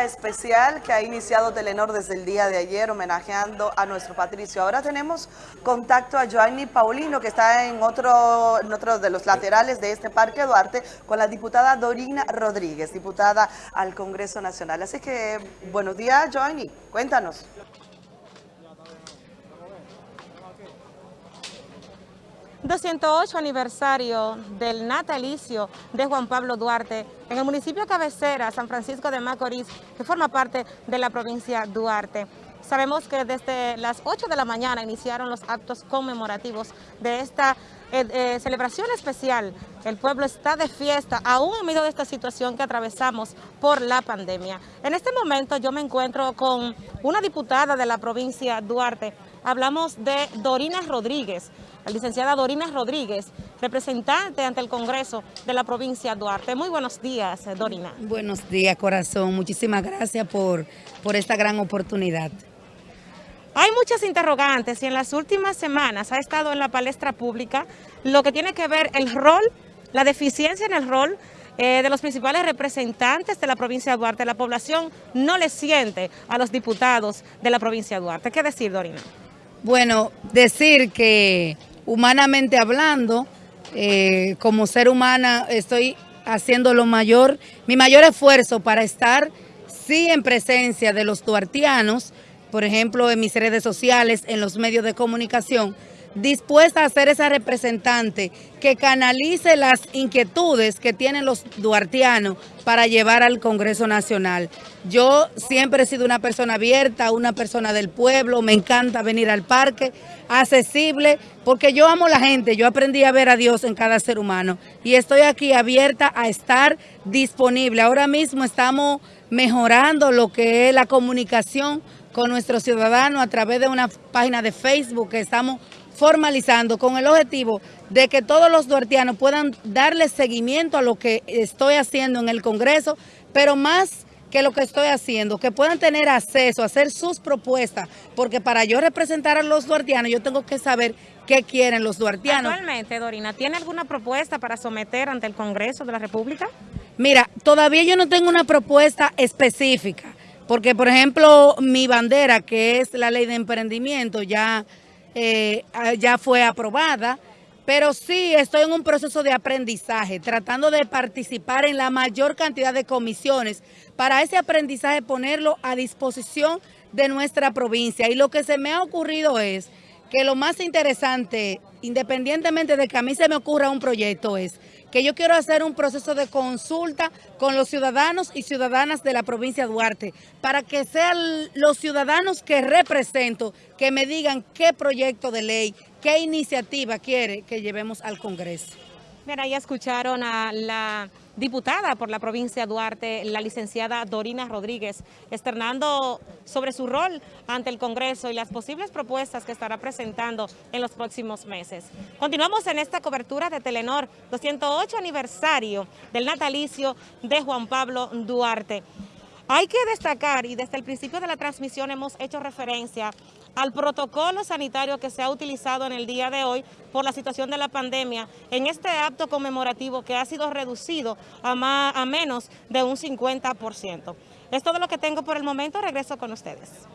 especial que ha iniciado Telenor desde el día de ayer homenajeando a nuestro Patricio. Ahora tenemos contacto a Joanny Paulino que está en otro, en otro de los laterales de este Parque Duarte con la diputada Dorina Rodríguez, diputada al Congreso Nacional. Así que buenos días Joanny, cuéntanos. 208 aniversario del natalicio de Juan Pablo Duarte en el municipio cabecera, San Francisco de Macorís, que forma parte de la provincia Duarte. Sabemos que desde las 8 de la mañana iniciaron los actos conmemorativos de esta eh, eh, celebración especial. El pueblo está de fiesta, aún en medio de esta situación que atravesamos por la pandemia. En este momento yo me encuentro con una diputada de la provincia Duarte. Hablamos de Dorina Rodríguez la licenciada Dorina Rodríguez, representante ante el Congreso de la provincia de Duarte. Muy buenos días, Dorina. Buenos días, corazón. Muchísimas gracias por, por esta gran oportunidad. Hay muchas interrogantes y en las últimas semanas ha estado en la palestra pública lo que tiene que ver el rol, la deficiencia en el rol eh, de los principales representantes de la provincia de Duarte. La población no le siente a los diputados de la provincia de Duarte. ¿Qué decir, Dorina? Bueno, decir que humanamente hablando, eh, como ser humana estoy haciendo lo mayor, mi mayor esfuerzo para estar sí en presencia de los duartianos, por ejemplo en mis redes sociales, en los medios de comunicación, dispuesta a ser esa representante que canalice las inquietudes que tienen los duartianos para llevar al Congreso Nacional. Yo siempre he sido una persona abierta, una persona del pueblo, me encanta venir al parque, accesible, porque yo amo la gente, yo aprendí a ver a Dios en cada ser humano y estoy aquí abierta a estar disponible. Ahora mismo estamos mejorando lo que es la comunicación con nuestros ciudadanos a través de una página de Facebook que estamos formalizando con el objetivo de que todos los duartianos puedan darle seguimiento a lo que estoy haciendo en el Congreso, pero más que lo que estoy haciendo, que puedan tener acceso a hacer sus propuestas, porque para yo representar a los duartianos yo tengo que saber qué quieren los duartianos. Actualmente, Dorina, ¿tiene alguna propuesta para someter ante el Congreso de la República? Mira, todavía yo no tengo una propuesta específica, porque por ejemplo mi bandera, que es la ley de emprendimiento, ya eh, ah, ya fue aprobada, pero sí estoy en un proceso de aprendizaje, tratando de participar en la mayor cantidad de comisiones para ese aprendizaje ponerlo a disposición de nuestra provincia. Y lo que se me ha ocurrido es que lo más interesante, independientemente de que a mí se me ocurra un proyecto, es que yo quiero hacer un proceso de consulta con los ciudadanos y ciudadanas de la provincia de Duarte, para que sean los ciudadanos que represento, que me digan qué proyecto de ley, qué iniciativa quiere que llevemos al Congreso. Mira, ya escucharon a la diputada por la provincia de Duarte, la licenciada Dorina Rodríguez, externando sobre su rol ante el Congreso y las posibles propuestas que estará presentando en los próximos meses. Continuamos en esta cobertura de Telenor, 208 aniversario del natalicio de Juan Pablo Duarte. Hay que destacar, y desde el principio de la transmisión hemos hecho referencia al protocolo sanitario que se ha utilizado en el día de hoy por la situación de la pandemia en este acto conmemorativo que ha sido reducido a, a menos de un 50%. Es todo lo que tengo por el momento, regreso con ustedes.